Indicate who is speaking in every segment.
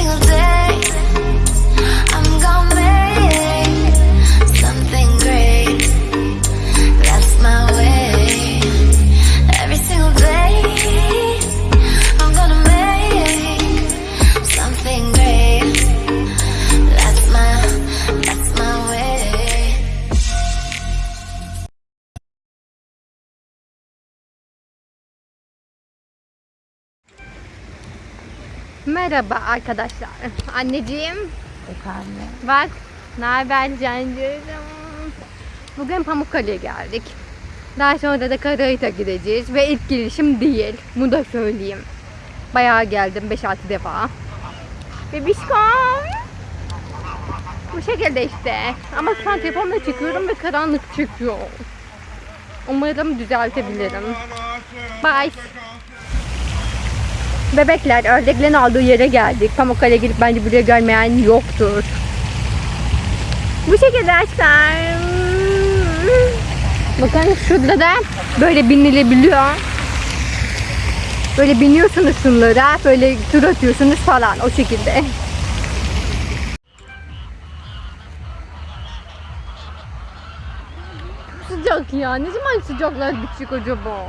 Speaker 1: single day,
Speaker 2: Merhaba arkadaşlar. Anneciğim
Speaker 3: Efendim.
Speaker 2: bak ne haber cancığım. Bugün Pamukkale'ye geldik. Daha sonra da Karayit'a gideceğiz ve ilk girişim değil. Bunu da söyleyeyim. Bayağı geldim 5-6 defa. Bebişkom. Bu şekilde işte. Ama şu an telefonla çekiyorum ve karanlık çıkıyor. Umarım düzeltebilirim. Bye. Bebekler ördeklerin aldığı yere geldik. Pamukkale'ye gidip bence buraya görmeyen yoktur. Bu şekilde aşklar. Bakın şurada da böyle binilebiliyor. Böyle biniyorsunuz şunlara, böyle tur atıyorsunuz falan o şekilde. Sıcak ya. Ne zaman sıcaklar bitecek acaba?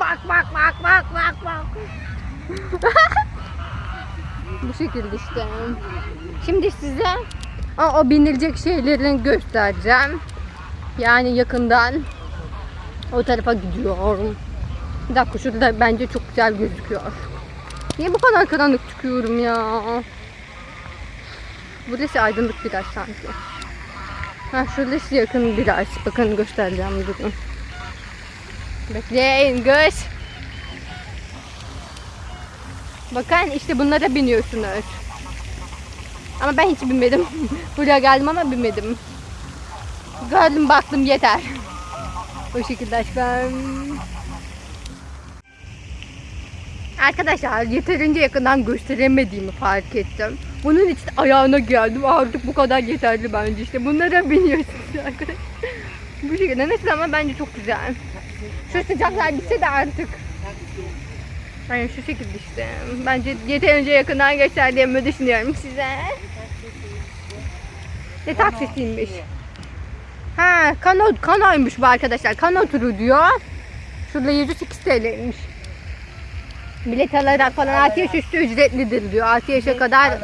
Speaker 2: Bak bak bak bak bak bak. Bu şekilde işte. Şimdi size o, o binilecek şeylerini göstereceğim. Yani yakından o tarafa gidiyorum. Bir dakika şurada bence çok güzel gözüküyor. Niye bu kadar karanlık çıkıyorum ya? Burası aydınlık biraz sanki. Ha şurası yakın biraz. Bakın göstereceğim durun. Bekleyin göz. Bakın işte bunlara biniyorsunuz. Ama ben hiç binmedim. Buraya geldim ama binmedim. Gördüm baktım yeter. O şekilde aşkım. Arkadaşlar yeterince yakından gösteremediğimi fark ettim. Bunun için ayağına geldim. Artık bu kadar yeterli bence işte. Bunlara biniyorsunuz arkadaşlar. Bu şekilde nasıl ama bence çok güzel. Şu sıcaklar bitse de artık. Yani şu şekilde işte. Bence yeterince yakından gösterdiğimi düşünüyorum size. Ne taksisiymiş. Ha kano, kanoymuş bu arkadaşlar. Kano turu diyor. Şurada 108 TL'ymiş. Bilet alarak falan 6 yaş üstü ücretlidir diyor. 6 yaşa kadar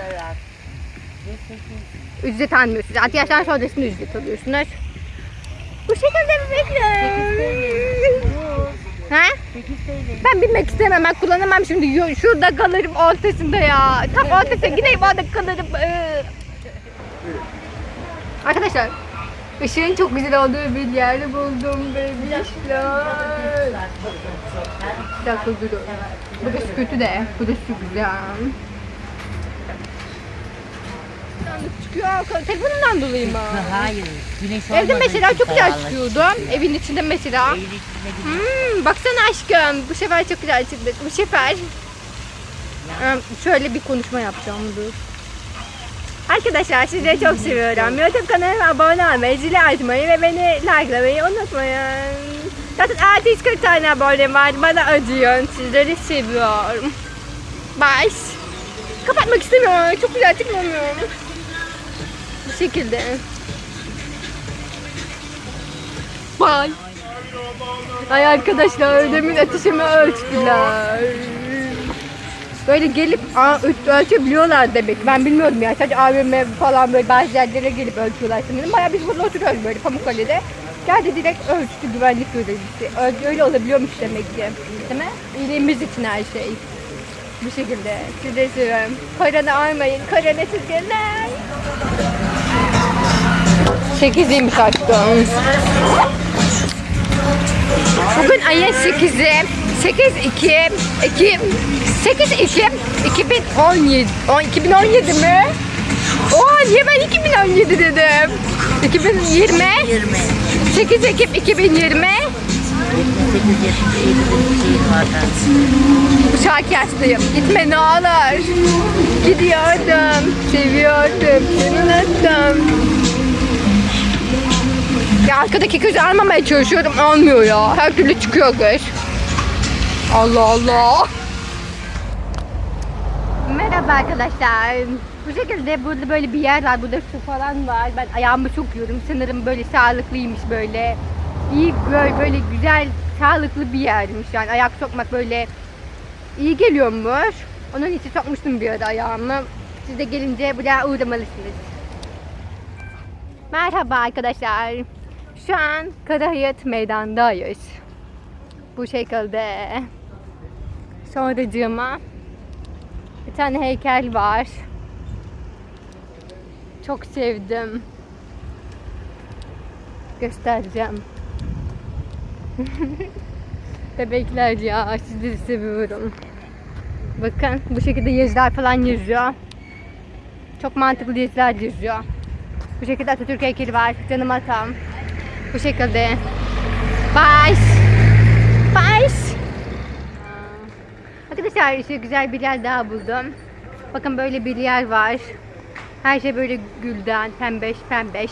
Speaker 2: ücret almıyorsunuz. 6 yaştan ücret alıyorsunuz. Bu şekilde bebekler. Ha? Ben bilmek istemem. Ben kullanamam şimdi. Şurada kalırım ortasında ya. Tam ortasına gideyim orada kalırım. Ee. Arkadaşlar ışığın çok güzel olduğu bir yer buldum bebişler. Bir dakika durun. Burası kötü de. Burası güzel. Çıkıyor. Telefonumdan dolayı mı?
Speaker 3: Hayır. Güneş
Speaker 2: Evde mesela çok güzel çıkıyordu. Evin içinde mesela.
Speaker 3: Evin içinde.
Speaker 2: Hmm, baksana aşkım. Bu sefer çok güzel çıktı. Bu sefer. Ee, Şöyle bir konuşma yapacağım dur. Arkadaşlar sizi çok seviyorum. YouTube kanalıma abone olmayı, zili açmayı ve beni likelamayı unutmayın. Zaten 640 tane abonem var. Bana acıyın. Sizleri seviyorum. Bye. Kapatmak istemiyorum. Çok güzel çıkmamıyorum. Bu şekilde. Bye. Ay arkadaşlar demin ateşimi ölçtüler. Böyle gelip ölçebiliyorlar demek. Ben bilmiyordum ya. Sadece AVM falan böyle bazı yerlere gelip ölçüyorlar sanırım. Bayağı biz burada oturuyoruz böyle Pamukkale'de. Geldi direkt ölçtü güvenlik görevlisi. Öyle, olabiliyormuş demek ki. Değil mi? İyiliğimiz için her şey. Bu şekilde. Size seviyorum. Korona almayın. Korona sizgeler. Sekiziymiş aşkım. Bugün ayın 8'i. 8 2 2 8 Ekim 2017 on- 2017 mi? Oha niye ben 2017 dedim? 2020
Speaker 3: 20.
Speaker 2: 8 Ekim 2020
Speaker 3: 8 şeyin var
Speaker 2: Bu şarkı açtayım. Gitme ne olur. Gidiyordum. Seviyordum. Seni unuttum. Ya arkadaki kızı almamaya çalışıyorum. Olmuyor ya. Her türlü çıkıyor kız. Allah Allah. Merhaba arkadaşlar. Bu şekilde burada böyle bir yer var. Burada su falan var. Ben ayağımı sokuyorum. Sanırım böyle sağlıklıymış böyle. İyi böyle, böyle güzel sağlıklı bir yermiş yani. Ayak sokmak böyle iyi geliyormuş. Onun için sokmuştum bir ara ayağımı. Siz de gelince buraya uğramalısınız. Merhaba arkadaşlar. Şu an Karahayat meydandayız. Bu şekilde. Sonracığıma bir tane heykel var. Çok sevdim. Göstereceğim. Bebekler ya sizleri seviyorum. Bakın bu şekilde yazılar falan yazıyor. Çok mantıklı yazılar yazıyor. Bu şekilde Atatürk heykeli var. Canım atam. Bu şekilde. Bye. Bye. Arkadaşlar işte güzel bir yer daha buldum. Bakın böyle bir yer var. Her şey böyle gülden, pembeş pembeş.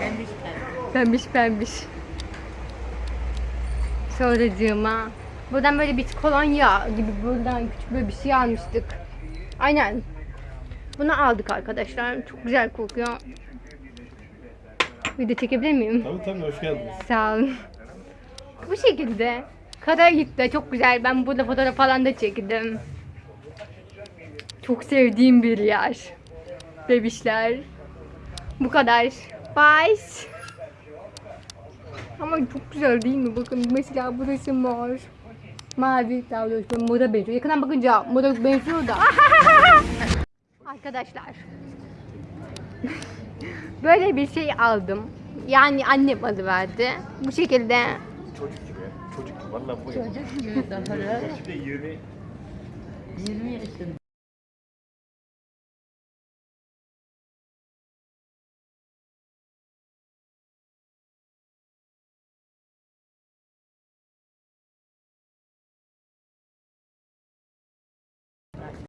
Speaker 3: Pembiş pembiş.
Speaker 2: Pembiş pembiş. Sonracığıma. Buradan böyle bir kolonya gibi buradan küçük böyle bir şey almıştık. Aynen. Bunu aldık arkadaşlar. Çok güzel kokuyor. Video çekebilir miyim?
Speaker 4: Tabii tabii hoş geldiniz.
Speaker 2: Sağ olun. Bu şekilde. Karayip'te çok güzel. Ben burada fotoğraf falan da çektim. Çok sevdiğim bir yer. Bebişler. Bu kadar. Bye. Ama çok güzel değil mi? Bakın mesela burası mor. Mavi böyle moda benziyor. Yakından bakınca moda benziyor da. Arkadaşlar. Böyle bir şey aldım. Yani annem alıverdi. Bu şekilde
Speaker 4: Çocuk gibi ya. Çocuk gibi. Valla bu.
Speaker 3: Çocuk gibi daha.
Speaker 4: Şimdi 20
Speaker 3: 20 yaşında.